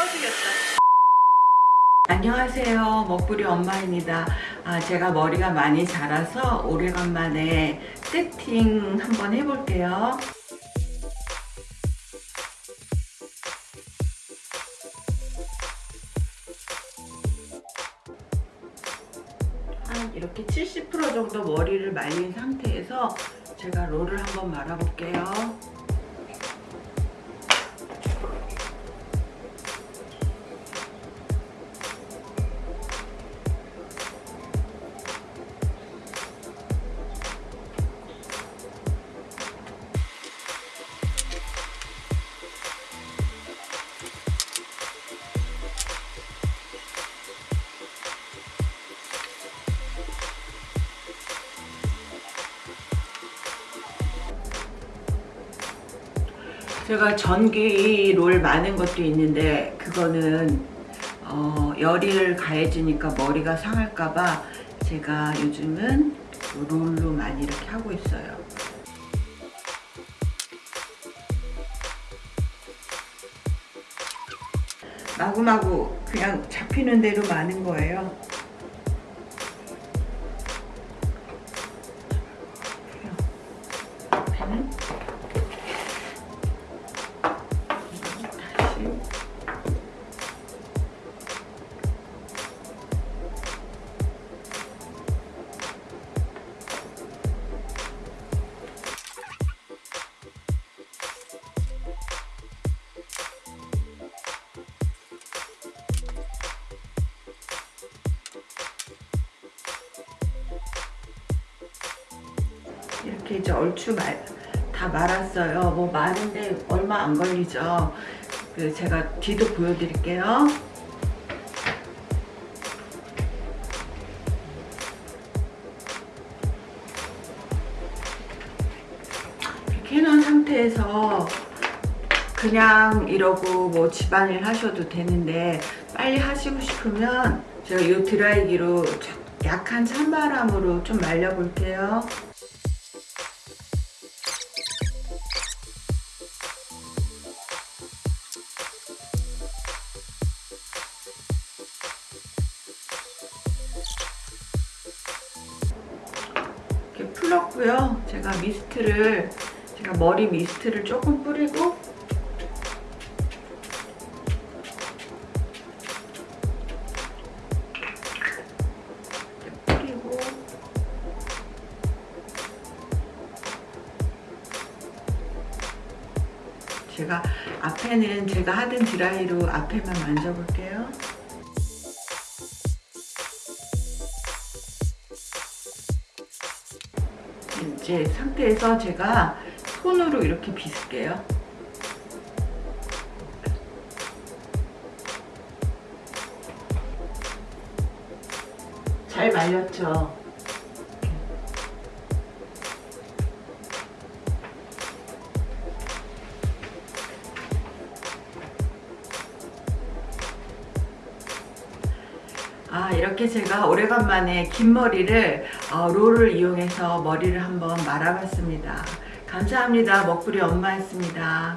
써주겠다. 안녕하세요. 먹부리 엄마입니다. 아, 제가 머리가 많이 자라서 오래간만에 세팅 한번 해볼게요. 한 이렇게 70% 정도 머리를 말린 상태에서 제가 롤을 한번 말아 볼게요 제가 전기 롤 많은 것도 있는데 그거는 어, 열을 가해지니까 머리가 상할까봐 제가 요즘은 롤로 많이 이렇게 하고 있어요. 마구마구 그냥 잡히는 대로 많은 거예요. 펜은 이렇게 이제 얼추 말, 다 말았어요. 뭐 많은데 얼마 안 걸리죠. 그 제가 뒤도 보여드릴게요. 이렇게 해놓은 상태에서 그냥 이러고 뭐 집안일 하셔도 되는데 빨리 하시고 싶으면 제가 이 드라이기로 약한 찬바람으로 좀 말려볼게요. 이렇게 풀었고요. 제가 미스트를 제가 머리 미스트를 조금 뿌리고 제가 앞에는 제가 하던 드라이로 앞에만 만져볼게요. 이제 상태에서 제가 손으로 이렇게 빗을게요. 잘 말렸죠? 아 이렇게 제가 오래간만에 긴 머리를 어, 롤을 이용해서 머리를 한번 말아봤습니다. 감사합니다. 먹부리 엄마였습니다.